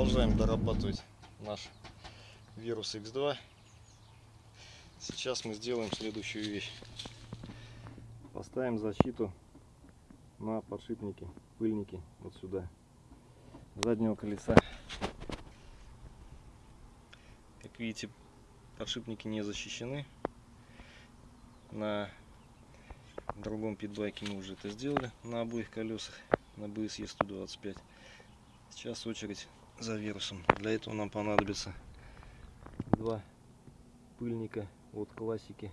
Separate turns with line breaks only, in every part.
обрабатывать наш вирус X2. Сейчас мы сделаем следующую вещь. Поставим защиту на подшипники, пыльники вот сюда, заднего колеса. Как видите, подшипники не защищены. На другом питбайке мы уже это сделали на обоих колесах на BSE 125 сейчас очередь за вирусом. Для этого нам понадобится два пыльника от классики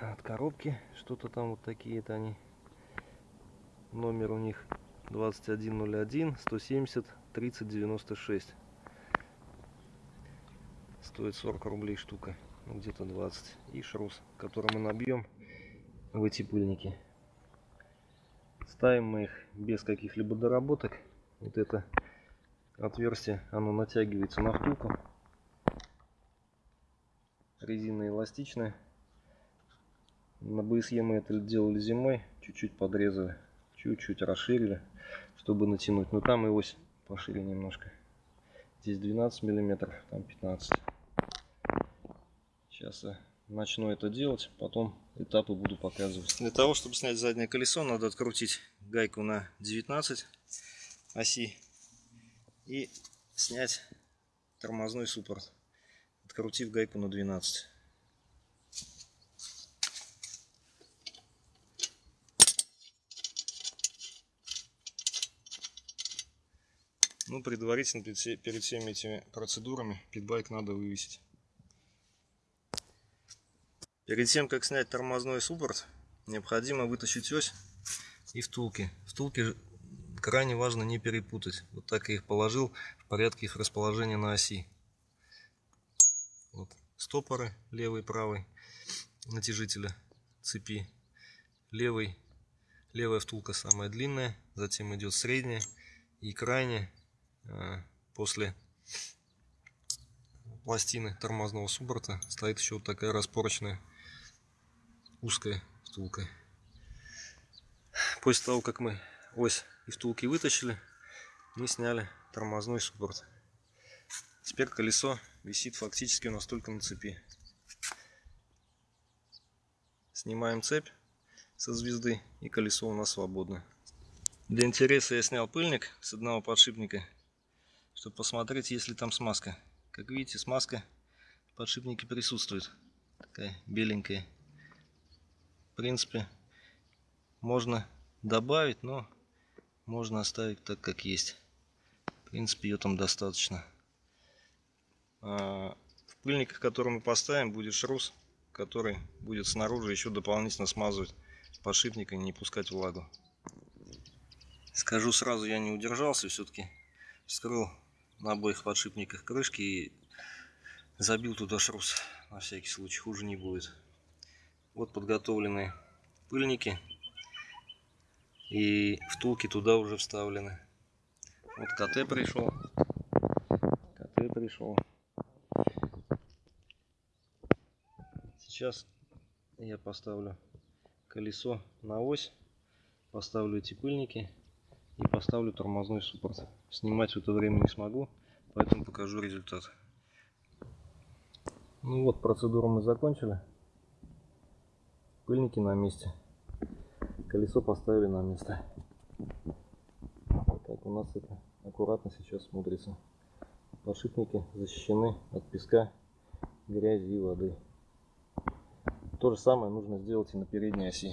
от коробки. Что-то там вот такие это они. Номер у них 2101 170 30 96 стоит 40 рублей штука ну, где-то 20 и шрус который мы набьем в эти пыльники. Ставим мы их без каких-либо доработок. Вот это отверстие, оно натягивается на втулку. Резина эластичная. На БСЕ мы это делали зимой. Чуть-чуть подрезали, чуть-чуть расширили, чтобы натянуть. Но там и ось пошире немножко. Здесь 12 миллиметров, там 15. Сейчас начну это делать, потом этапы буду показывать. Для того, чтобы снять заднее колесо, надо открутить гайку на 19 оси и снять тормозной суппорт, открутив гайку на 12. Ну, предварительно перед всеми этими процедурами питбайк надо вывесить. Перед тем, как снять тормозной суппорт, необходимо вытащить ось и втулки. Втулки крайне важно не перепутать. Вот так я их положил в порядке их расположения на оси. Вот. Стопоры левый и правый натяжителя цепи. Левый, левая втулка самая длинная, затем идет средняя и крайняя а, после пластины тормозного суппорта стоит еще вот такая распорочная узкая втулка. После того, как мы ось и втулки вытащили, мы сняли тормозной суппорт. Теперь колесо висит фактически у нас только на цепи. Снимаем цепь со звезды и колесо у нас свободно. Для интереса я снял пыльник с одного подшипника, чтобы посмотреть, есть ли там смазка. Как видите, смазка в подшипнике присутствует. Такая беленькая. В принципе, можно добавить, но можно оставить так, как есть. В принципе, ее там достаточно. А, в пыльниках, которые мы поставим, будет шрус, который будет снаружи еще дополнительно смазывать подшипник и не пускать влагу. Скажу сразу, я не удержался, все-таки вскрыл на обоих подшипниках крышки и забил туда шрус. На всякий случай, хуже не будет. Вот подготовленные пыльники. И втулки туда уже вставлены. Вот КТ пришел. КТ пришел. Сейчас я поставлю колесо на ось. Поставлю эти пыльники. И поставлю тормозной суппорт. Снимать в это время не смогу. Поэтому покажу результат. Ну вот, процедуру мы закончили. Пыльники на месте. Колесо поставили на место. Так у нас это аккуратно сейчас смотрится. Подшипники защищены от песка, грязи и воды. То же самое нужно сделать и на передней оси.